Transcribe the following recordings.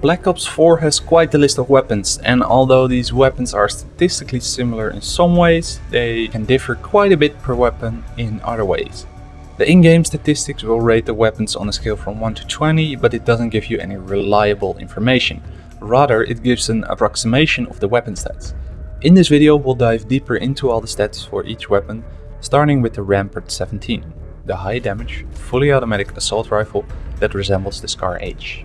Black Ops 4 has quite a list of weapons and although these weapons are statistically similar in some ways, they can differ quite a bit per weapon in other ways. The in-game statistics will rate the weapons on a scale from 1 to 20, but it doesn't give you any reliable information. Rather, it gives an approximation of the weapon stats. In this video we'll dive deeper into all the stats for each weapon, starting with the Rampart 17, the high damage, fully automatic assault rifle that resembles the Scar H.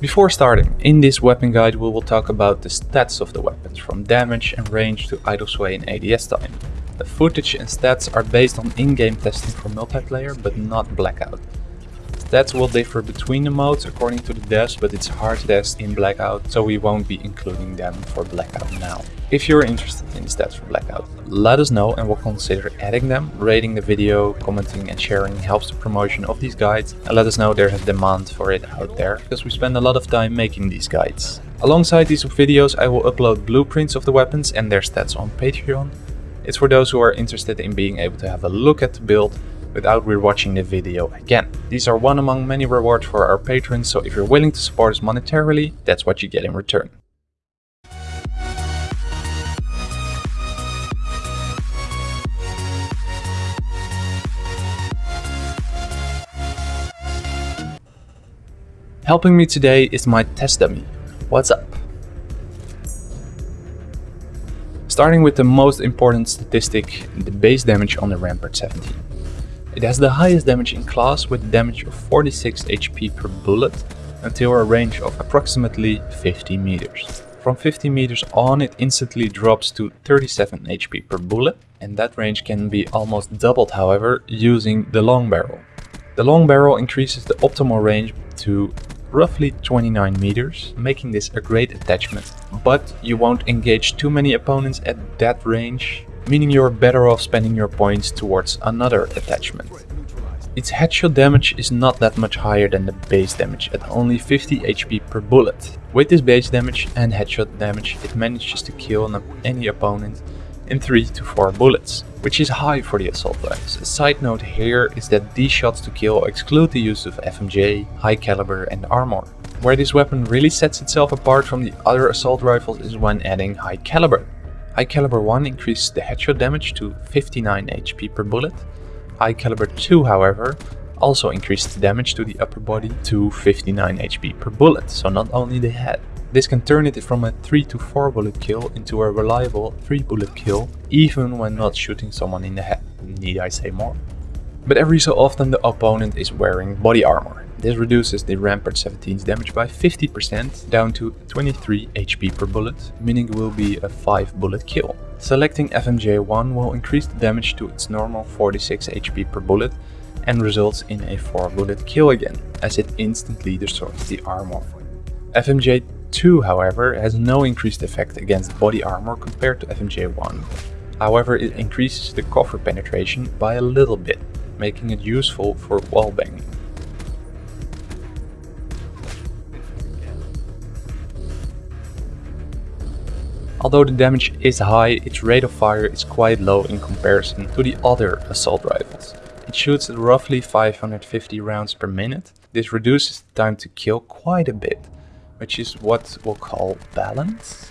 Before starting, in this weapon guide we will talk about the stats of the weapons, from damage and range to idle sway and ADS time. The footage and stats are based on in-game testing for multiplayer, but not Blackout. Stats will differ between the modes according to the devs, but it's hard test in Blackout, so we won't be including them for Blackout now. If you're interested in the stats for Blackout, let us know and we'll consider adding them. Rating the video, commenting and sharing helps the promotion of these guides and let us know there's a demand for it out there, because we spend a lot of time making these guides. Alongside these videos I will upload blueprints of the weapons and their stats on Patreon. It's for those who are interested in being able to have a look at the build without rewatching the video again. These are one among many rewards for our patrons, so if you're willing to support us monetarily, that's what you get in return. Helping me today is my test dummy. What's up? Starting with the most important statistic, the base damage on the Rampart 17. It has the highest damage in class with damage of 46 HP per bullet until a range of approximately 50 meters. From 50 meters on it instantly drops to 37 HP per bullet and that range can be almost doubled however using the long barrel. The long barrel increases the optimal range to roughly 29 meters, making this a great attachment. But you won't engage too many opponents at that range meaning you're better off spending your points towards another attachment. Its headshot damage is not that much higher than the base damage at only 50 HP per bullet. With this base damage and headshot damage it manages to kill any opponent in 3 to 4 bullets, which is high for the assault rifles. A side note here is that these shots to kill exclude the use of FMJ, high caliber and armor. Where this weapon really sets itself apart from the other assault rifles is when adding high caliber. High Caliber 1 increased the headshot damage to 59 HP per bullet. High Caliber 2, however, also increased the damage to the upper body to 59 HP per bullet, so not only the head. This can turn it from a 3 to 4 bullet kill into a reliable 3 bullet kill, even when not shooting someone in the head, need I say more. But every so often the opponent is wearing body armor, this reduces the Rampart 17's damage by 50% down to 23 HP per bullet, meaning it will be a 5 bullet kill. Selecting FMJ1 will increase the damage to its normal 46 HP per bullet and results in a 4 bullet kill again, as it instantly destroys the armor. FMJ2 however has no increased effect against body armor compared to FMJ1. However it increases the cover penetration by a little bit, making it useful for wallbanging. Although the damage is high, its rate of fire is quite low in comparison to the other assault rifles. It shoots at roughly 550 rounds per minute. This reduces the time to kill quite a bit, which is what we'll call balance.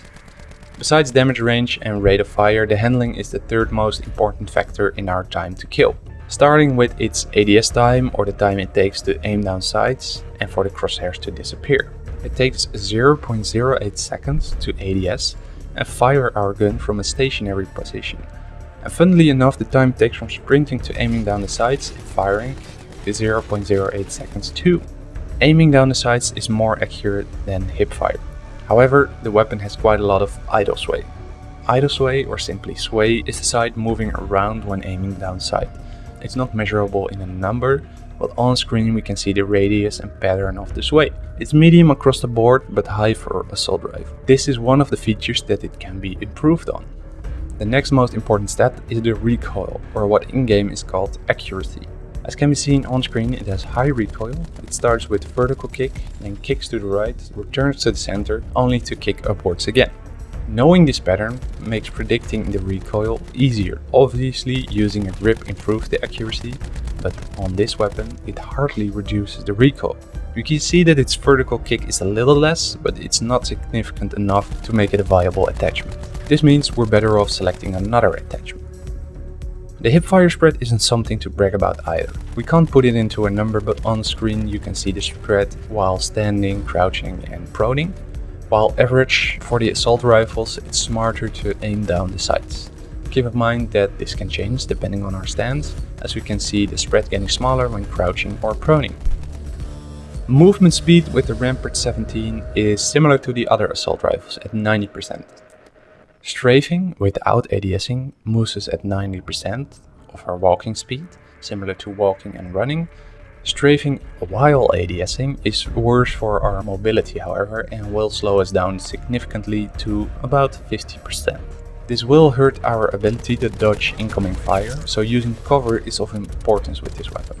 Besides damage range and rate of fire, the handling is the third most important factor in our time to kill. Starting with its ADS time or the time it takes to aim down sights and for the crosshairs to disappear. It takes 0.08 seconds to ADS and fire our gun from a stationary position. And funnily enough the time it takes from sprinting to aiming down the sights and firing is 0.08 seconds too. Aiming down the sights is more accurate than hip fire. However, the weapon has quite a lot of idle sway. Idle sway, or simply sway, is the sight moving around when aiming down sight. It's not measurable in a number, but on screen we can see the radius and pattern of the sway. It's medium across the board but high for assault rifle. This is one of the features that it can be improved on. The next most important stat is the recoil, or what in-game is called accuracy. As can be seen on screen, it has high recoil. It starts with vertical kick, then kicks to the right, returns to the center, only to kick upwards again. Knowing this pattern makes predicting the recoil easier. Obviously, using a grip improves the accuracy, but on this weapon it hardly reduces the recoil. You can see that its vertical kick is a little less, but it's not significant enough to make it a viable attachment. This means we're better off selecting another attachment. The hip fire spread isn't something to brag about either. We can't put it into a number but on screen you can see the spread while standing, crouching and proning. While average for the assault rifles it's smarter to aim down the sights. Keep in mind that this can change depending on our stance, as we can see the spread getting smaller when crouching or proning. Movement speed with the Rampart 17 is similar to the other assault rifles at 90%. Strafing without ADSing moves us at 90% of our walking speed, similar to walking and running. Strafing while ADSing is worse for our mobility however and will slow us down significantly to about 50%. This will hurt our ability to dodge incoming fire, so using cover is of importance with this weapon.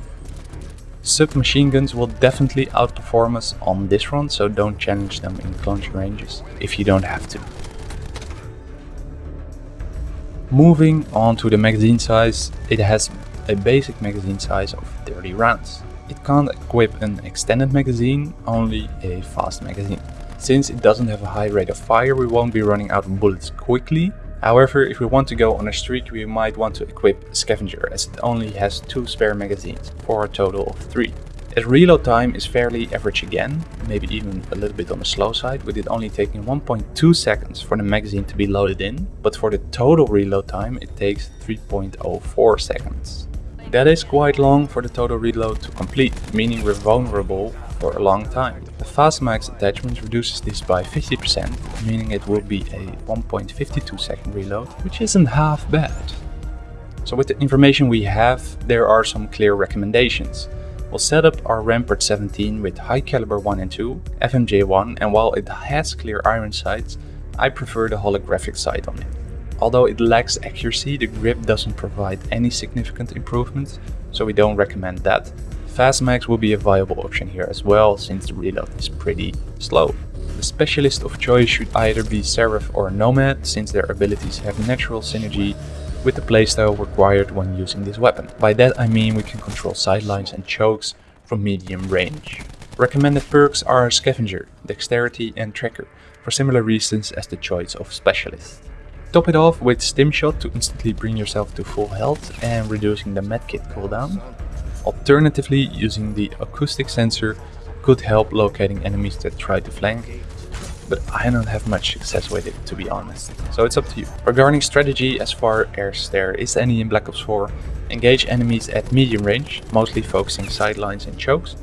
Submachine guns will definitely outperform us on this front, so don't challenge them in close ranges if you don't have to. Moving on to the magazine size, it has a basic magazine size of 30 rounds. It can't equip an extended magazine, only a fast magazine. Since it doesn't have a high rate of fire, we won't be running out of bullets quickly, However, if we want to go on a streak, we might want to equip Scavenger as it only has two spare magazines for a total of three. Its reload time is fairly average again, maybe even a little bit on the slow side, with it only taking 1.2 seconds for the magazine to be loaded in, but for the total reload time it takes 3.04 seconds. That is quite long for the total reload to complete, meaning we're vulnerable for a long time. The Fast Mags attachment reduces this by 50%, meaning it will be a 1.52 second reload, which isn't half bad. So with the information we have, there are some clear recommendations. We'll set up our Rampart 17 with high caliber 1 and 2, FMJ1 and while it has clear iron sights, I prefer the holographic sight on it. Although it lacks accuracy, the grip doesn't provide any significant improvements, so we don't recommend that, Fast Mags will be a viable option here as well, since the reload is pretty slow. The specialist of choice should either be Seraph or Nomad, since their abilities have natural synergy with the playstyle required when using this weapon. By that I mean we can control sidelines and chokes from medium range. Recommended perks are Scavenger, Dexterity and Tracker, for similar reasons as the choice of Specialist. Top it off with Stim Shot to instantly bring yourself to full health and reducing the medkit cooldown. Alternatively, using the acoustic sensor could help locating enemies that try to flank, but I don't have much success with it to be honest, so it's up to you. Regarding strategy, as far as there is any in Black Ops 4, engage enemies at medium range, mostly focusing sidelines and chokes.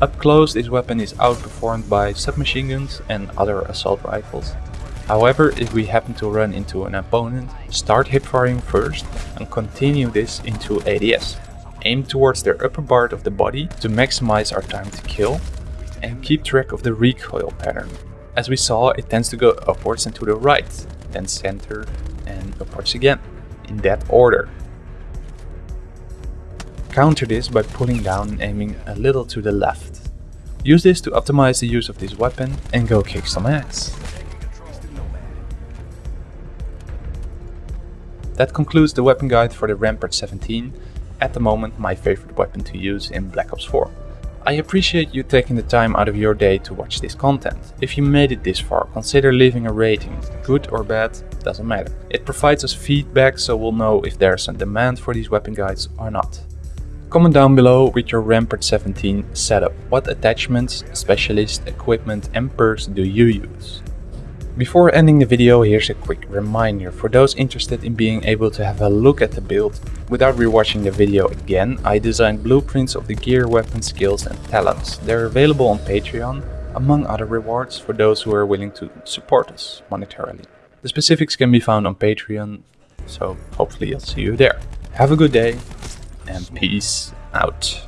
Up close this weapon is outperformed by submachine guns and other assault rifles. However, if we happen to run into an opponent, start hip firing first and continue this into ADS aim towards their upper part of the body to maximize our time to kill and keep track of the recoil pattern. As we saw, it tends to go upwards and to the right, then center and upwards again, in that order. Counter this by pulling down and aiming a little to the left. Use this to optimize the use of this weapon and go kick some ass. That concludes the weapon guide for the Rampart 17 at the moment my favorite weapon to use in Black Ops 4. I appreciate you taking the time out of your day to watch this content. If you made it this far, consider leaving a rating, good or bad, doesn't matter. It provides us feedback so we'll know if there's a demand for these weapon guides or not. Comment down below with your Rampart 17 setup. What attachments, specialist, equipment and perks do you use? Before ending the video, here's a quick reminder. For those interested in being able to have a look at the build without rewatching the video again, I designed blueprints of the gear, weapon, skills and talents. They're available on Patreon, among other rewards for those who are willing to support us monetarily. The specifics can be found on Patreon, so hopefully I'll see you there. Have a good day and peace out.